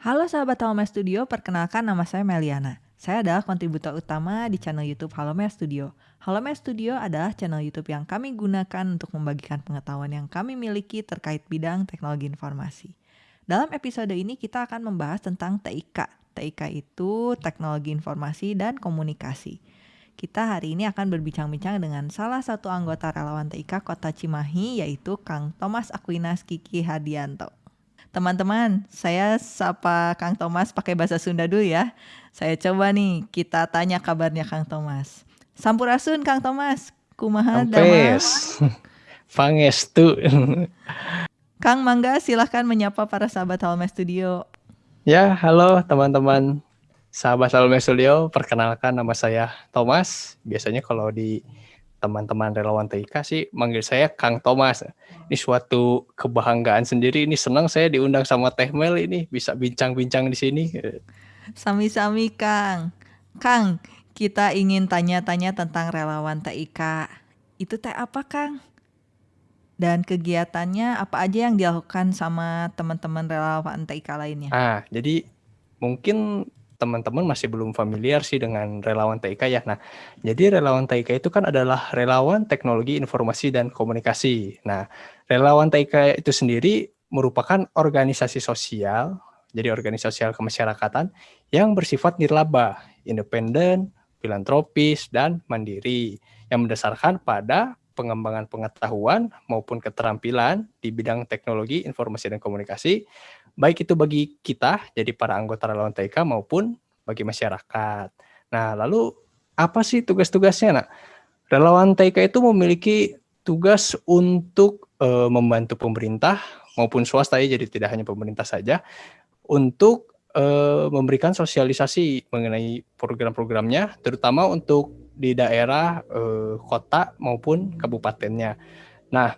Halo sahabat Halome Studio, perkenalkan nama saya Meliana. Saya adalah kontributor utama di channel YouTube Halome Studio. Halome Studio adalah channel YouTube yang kami gunakan untuk membagikan pengetahuan yang kami miliki terkait bidang teknologi informasi. Dalam episode ini kita akan membahas tentang TIK. TIK itu Teknologi Informasi dan Komunikasi. Kita hari ini akan berbincang-bincang dengan salah satu anggota relawan TIK Kota Cimahi yaitu Kang Thomas Aquinas Kiki Hadianto. Teman-teman, saya sapa Kang Thomas pakai bahasa Sunda dulu ya. Saya coba nih kita tanya kabarnya Kang Thomas. Sampurasun Kang Thomas. Kumaha Ampes. Pangestu. Kang Mangga silahkan menyapa para sahabat Halme Studio. Ya, halo teman-teman Sahabat Salome Studio, perkenalkan nama saya Thomas. Biasanya kalau di teman-teman relawan TIK sih manggil saya Kang Thomas. Ini suatu kebanggaan sendiri. Ini senang saya diundang sama Teh Mel ini bisa bincang-bincang di sini. Sami-sami Kang. Kang, kita ingin tanya-tanya tentang relawan TIK. Itu teh apa Kang? Dan kegiatannya apa aja yang dilakukan sama teman-teman relawan TIK lainnya? Ah, jadi mungkin teman-teman masih belum familiar sih dengan relawan TIK ya. Nah, jadi relawan TIK itu kan adalah relawan teknologi informasi dan komunikasi. Nah, relawan TIK itu sendiri merupakan organisasi sosial, jadi organisasi sosial kemasyarakatan yang bersifat nirlaba, independen, filantropis, dan mandiri yang mendasarkan pada pengembangan pengetahuan maupun keterampilan di bidang teknologi, informasi, dan komunikasi baik itu bagi kita, jadi para anggota relawan TIK maupun bagi masyarakat. Nah, lalu apa sih tugas-tugasnya? Nah, relawan TIK itu memiliki tugas untuk e, membantu pemerintah maupun swasta ya, jadi tidak hanya pemerintah saja, untuk e, memberikan sosialisasi mengenai program-programnya, terutama untuk di daerah e, kota maupun kabupatennya. Nah,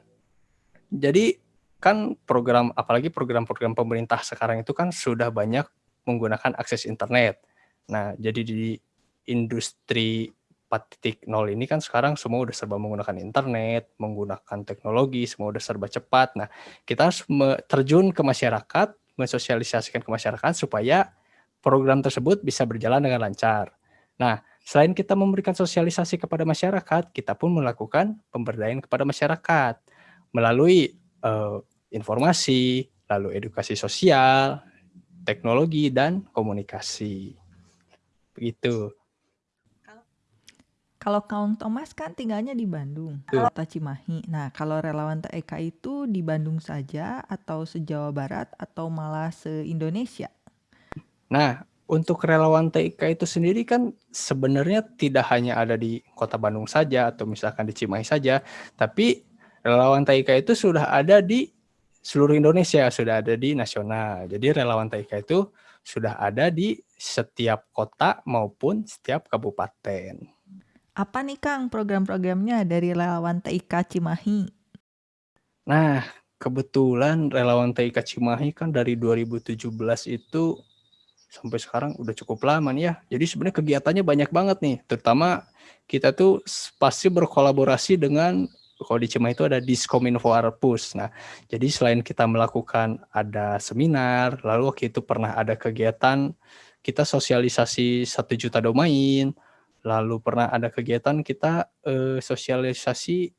jadi kan program apalagi program-program pemerintah sekarang itu kan sudah banyak menggunakan akses internet. Nah, jadi di industri 4.0 ini kan sekarang semua udah serba menggunakan internet, menggunakan teknologi, semua udah serba cepat. Nah, kita harus terjun ke masyarakat, mensosialisasikan ke masyarakat supaya program tersebut bisa berjalan dengan lancar. Nah, selain kita memberikan sosialisasi kepada masyarakat, kita pun melakukan pemberdayaan kepada masyarakat melalui uh, informasi, lalu edukasi sosial, teknologi, dan komunikasi. Begitu. Kalau Kaung Thomas kan tinggalnya di Bandung, kota Cimahi. Nah, kalau relawan TEK itu di Bandung saja atau se-Jawa Barat atau malah se-Indonesia? Nah, untuk relawan TIK itu sendiri kan sebenarnya tidak hanya ada di kota Bandung saja atau misalkan di Cimahi saja, tapi relawan TIK itu sudah ada di seluruh Indonesia sudah ada di nasional. Jadi relawan TIK itu sudah ada di setiap kota maupun setiap kabupaten. Apa nih Kang program-programnya dari relawan TIK Cimahi? Nah, kebetulan relawan TIK Cimahi kan dari 2017 itu sampai sekarang udah cukup lama nih ya. Jadi sebenarnya kegiatannya banyak banget nih, terutama kita tuh pasti berkolaborasi dengan kalau di Cimahi itu ada Diskominfo Arpus. Nah, jadi selain kita melakukan ada seminar, lalu waktu itu pernah ada kegiatan kita sosialisasi satu juta domain, lalu pernah ada kegiatan kita eh, sosialisasi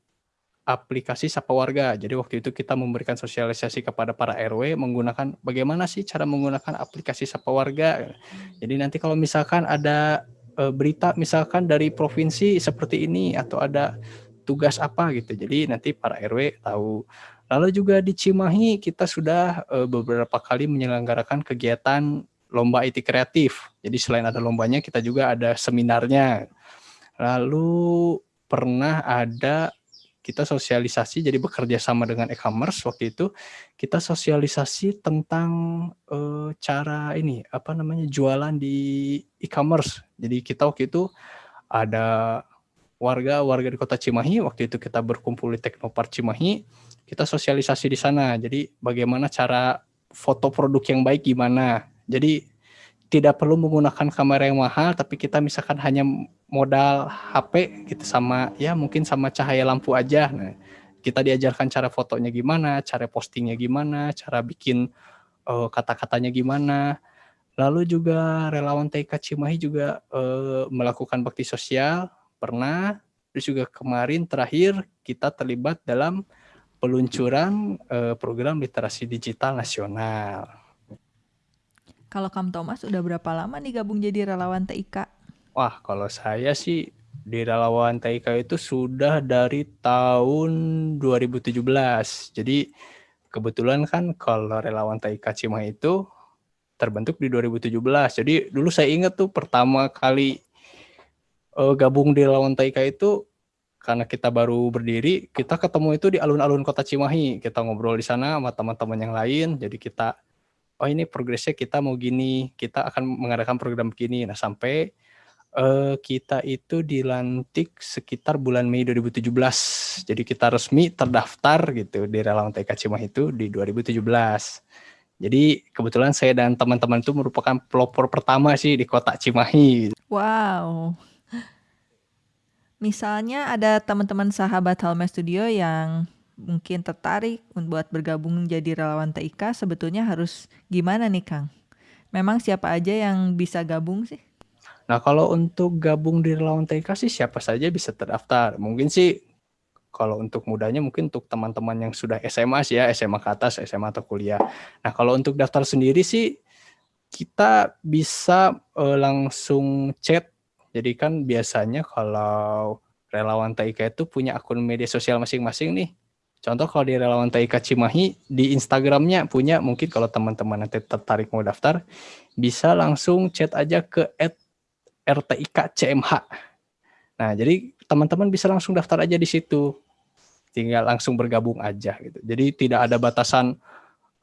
aplikasi Sapa Warga. Jadi waktu itu kita memberikan sosialisasi kepada para RW menggunakan bagaimana sih cara menggunakan aplikasi Sapa Warga. Jadi nanti kalau misalkan ada e, berita misalkan dari provinsi seperti ini atau ada tugas apa gitu. Jadi nanti para RW tahu. Lalu juga di Cimahi kita sudah uh, beberapa kali menyelenggarakan kegiatan lomba IT kreatif. Jadi selain ada lombanya kita juga ada seminarnya. Lalu pernah ada kita sosialisasi jadi bekerja sama dengan e-commerce waktu itu kita sosialisasi tentang uh, cara ini apa namanya jualan di e-commerce. Jadi kita waktu itu ada warga-warga di kota Cimahi, waktu itu kita berkumpul di Teknopark Cimahi, kita sosialisasi di sana. Jadi bagaimana cara foto produk yang baik gimana. Jadi tidak perlu menggunakan kamera yang mahal, tapi kita misalkan hanya modal HP gitu sama ya mungkin sama cahaya lampu aja. Nah, kita diajarkan cara fotonya gimana, cara postingnya gimana, cara bikin uh, kata-katanya gimana. Lalu juga relawan TK Cimahi juga, eee, melakukan bakti sosial, pernah. Terus juga kemarin terakhir kita terlibat dalam peluncuran, eee, program literasi digital nasional. Kalau Kang Thomas udah berapa lama nih gabung jadi relawan TIK? Wah, kalau saya sih di relawan TIK itu sudah dari tahun 2017. Jadi kebetulan kan kalau relawan TIK Cimahi itu terbentuk di 2017. Jadi dulu saya ingat tuh pertama kali uh, gabung di relawan TIK itu karena kita baru berdiri, kita ketemu itu di alun-alun kota Cimahi. Kita ngobrol di sana sama teman-teman yang lain. Jadi kita, oh ini progresnya kita mau gini, kita akan mengadakan program begini. Nah sampai uh, kita itu dilantik sekitar bulan Mei 2017. Jadi kita resmi terdaftar gitu di relawan TK Cimahi itu di 2017. Jadi kebetulan saya dan teman-teman itu merupakan pelopor pertama sih di kota Cimahi. Wow. Misalnya ada teman-teman sahabat Halme Studio yang mungkin tertarik buat bergabung jadi relawan TIK, sebetulnya harus gimana nih Kang? Memang siapa aja yang bisa gabung sih? Nah kalau untuk gabung di relawan TIK sih siapa saja bisa terdaftar. Mungkin sih kalau untuk mudanya mungkin untuk teman-teman yang sudah SMA sih ya, SMA ke atas, SMA atau kuliah. Nah kalau untuk daftar sendiri sih kita bisa uh, langsung chat jadi kan biasanya kalau relawan TIK itu punya akun media sosial masing-masing nih. Contoh kalau di relawan TIK Cimahi, di Instagramnya punya, mungkin kalau teman-teman nanti tertarik mau daftar, bisa langsung chat aja ke RTIK CMH. Nah, jadi teman-teman bisa langsung daftar aja di situ. Tinggal langsung bergabung aja gitu. Jadi tidak ada batasan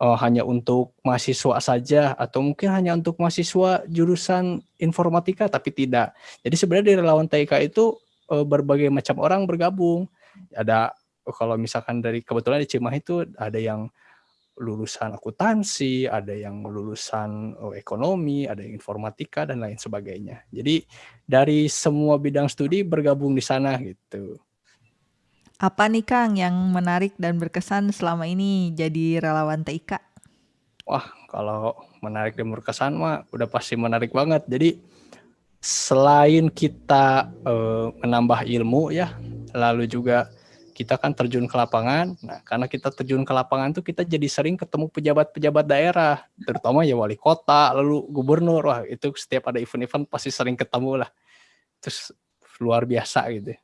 uh, hanya untuk mahasiswa saja atau mungkin hanya untuk mahasiswa jurusan informatika tapi tidak. Jadi sebenarnya di relawan TIK itu uh, berbagai macam orang bergabung. Ada kalau misalkan dari kebetulan di Cimahi itu ada yang lulusan akuntansi, ada yang lulusan oh, ekonomi, ada yang informatika dan lain sebagainya. Jadi dari semua bidang studi bergabung di sana gitu. Apa nih Kang yang menarik dan berkesan selama ini jadi relawan TIK? Wah, kalau menarik dan berkesan mah udah pasti menarik banget. Jadi selain kita uh, menambah ilmu ya, lalu juga kita kan terjun ke lapangan. Nah, karena kita terjun ke lapangan tuh kita jadi sering ketemu pejabat-pejabat daerah, terutama ya wali kota, lalu gubernur. Wah, itu setiap ada event-event pasti sering ketemu lah. Terus luar biasa gitu.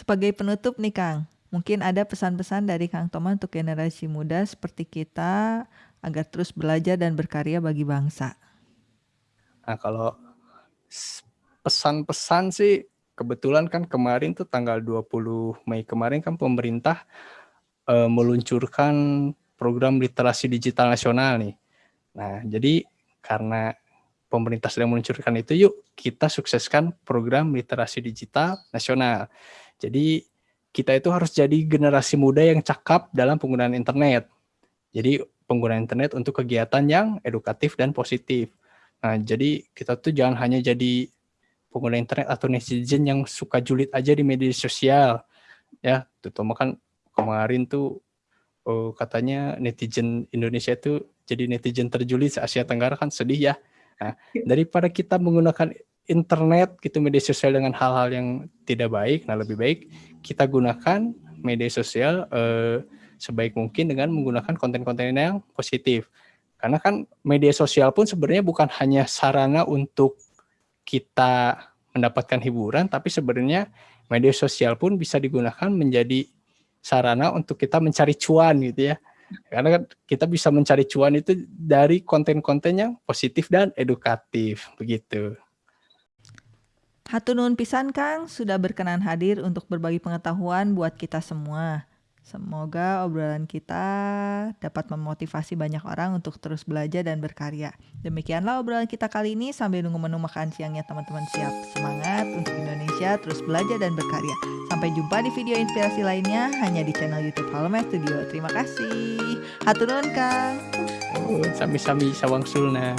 Sebagai penutup nih Kang, mungkin ada pesan-pesan dari Kang Toma untuk generasi muda seperti kita agar terus belajar dan berkarya bagi bangsa. Nah kalau pesan-pesan sih kebetulan kan kemarin tuh tanggal 20 Mei kemarin kan pemerintah e, meluncurkan program literasi digital nasional nih. Nah jadi karena pemerintah sedang meluncurkan itu yuk kita sukseskan program literasi digital nasional. Jadi kita itu harus jadi generasi muda yang cakap dalam penggunaan internet. Jadi penggunaan internet untuk kegiatan yang edukatif dan positif. Nah, jadi kita tuh jangan hanya jadi pengguna internet atau netizen yang suka julid aja di media sosial. Ya, terutama kan kemarin tuh oh, katanya netizen Indonesia itu jadi netizen terjulid se Asia Tenggara kan sedih ya. Nah, daripada kita menggunakan internet gitu media sosial dengan hal-hal yang tidak baik nah lebih baik kita gunakan media sosial eh, sebaik mungkin dengan menggunakan konten-konten yang positif karena kan media sosial pun sebenarnya bukan hanya sarana untuk kita mendapatkan hiburan tapi sebenarnya media sosial pun bisa digunakan menjadi sarana untuk kita mencari cuan gitu ya karena kan kita bisa mencari cuan itu dari konten-konten yang positif dan edukatif begitu. Hatunun pisan Kang sudah berkenan hadir untuk berbagi pengetahuan buat kita semua. Semoga obrolan kita dapat memotivasi banyak orang untuk terus belajar dan berkarya. Demikianlah obrolan kita kali ini sambil nunggu menu makan siangnya teman-teman siap. Semangat untuk Indonesia terus belajar dan berkarya. Sampai jumpa di video inspirasi lainnya hanya di channel YouTube Halome Studio. Terima kasih. Hatunun Kang. Sami-sami sawang sulna.